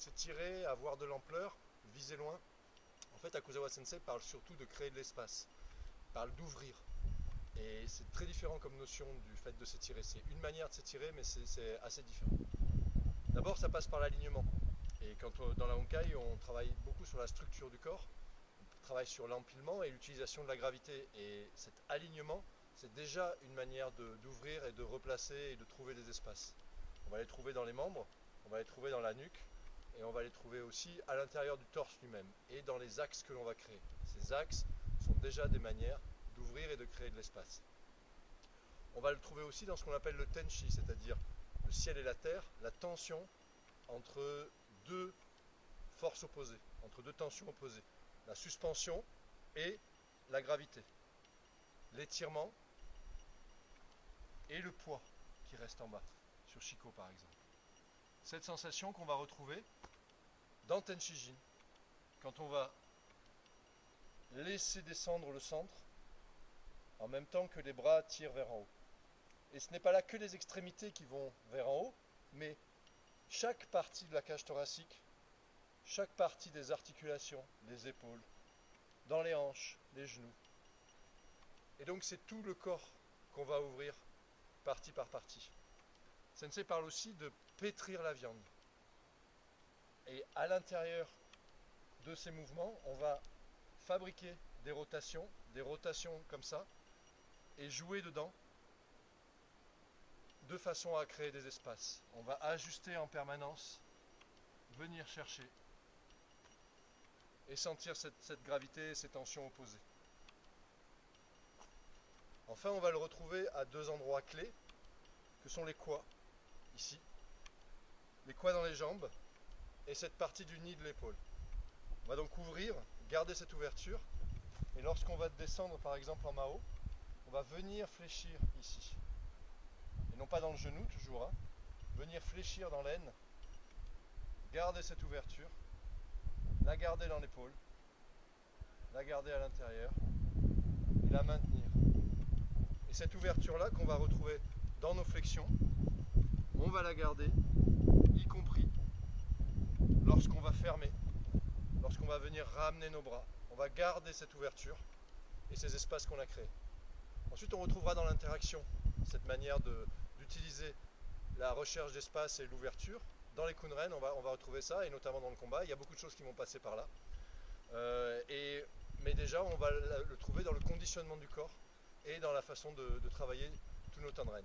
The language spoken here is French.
S'étirer, avoir de l'ampleur, viser loin. En fait, Akuzawa Sensei parle surtout de créer de l'espace, parle d'ouvrir. Et c'est très différent comme notion du fait de s'étirer. C'est une manière de s'étirer, mais c'est assez différent. D'abord, ça passe par l'alignement. Et quand dans la Honkai, on travaille beaucoup sur la structure du corps, on travaille sur l'empilement et l'utilisation de la gravité. Et cet alignement, c'est déjà une manière d'ouvrir et de replacer et de trouver des espaces. On va les trouver dans les membres, on va les trouver dans la nuque, et on va les trouver aussi à l'intérieur du torse lui-même et dans les axes que l'on va créer. Ces axes sont déjà des manières d'ouvrir et de créer de l'espace. On va le trouver aussi dans ce qu'on appelle le tenshi, c'est-à-dire le ciel et la terre, la tension entre deux forces opposées, entre deux tensions opposées, la suspension et la gravité, l'étirement et le poids qui reste en bas, sur Chico par exemple. Cette sensation qu'on va retrouver dans Tenshijin, quand on va laisser descendre le centre en même temps que les bras tirent vers en haut. Et ce n'est pas là que les extrémités qui vont vers en haut, mais chaque partie de la cage thoracique, chaque partie des articulations, des épaules, dans les hanches, les genoux. Et donc c'est tout le corps qu'on va ouvrir partie par partie. Sensei parle aussi de pétrir la viande. Et à l'intérieur de ces mouvements, on va fabriquer des rotations, des rotations comme ça, et jouer dedans de façon à créer des espaces. On va ajuster en permanence, venir chercher et sentir cette, gravité et ces tensions opposées. Enfin, on va le retrouver à deux endroits clés, que sont les quoi, ici, les quoi dans les jambes, et cette partie du nid de l'épaule. On va donc ouvrir, garder cette ouverture, et lorsqu'on va descendre par exemple en Mao, on va venir fléchir ici. Et non pas dans le genou toujours, hein. venir fléchir dans l'aine, garder cette ouverture, la garder dans l'épaule, la garder à l'intérieur, et la maintenir. Et cette ouverture-là qu'on va retrouver dans nos flexions, on va la garder, y compris lorsqu'on va fermer, lorsqu'on va venir ramener nos bras, on va garder cette ouverture et ces espaces qu'on a créés. Ensuite, on retrouvera dans l'interaction cette manière d'utiliser la recherche d'espace et l'ouverture. Dans les kunren, on va, on va retrouver ça, et notamment dans le combat. Il y a beaucoup de choses qui vont passer par là. Euh, mais déjà, on va le trouver dans le conditionnement du corps et dans la façon de, travailler tous nos tendrens.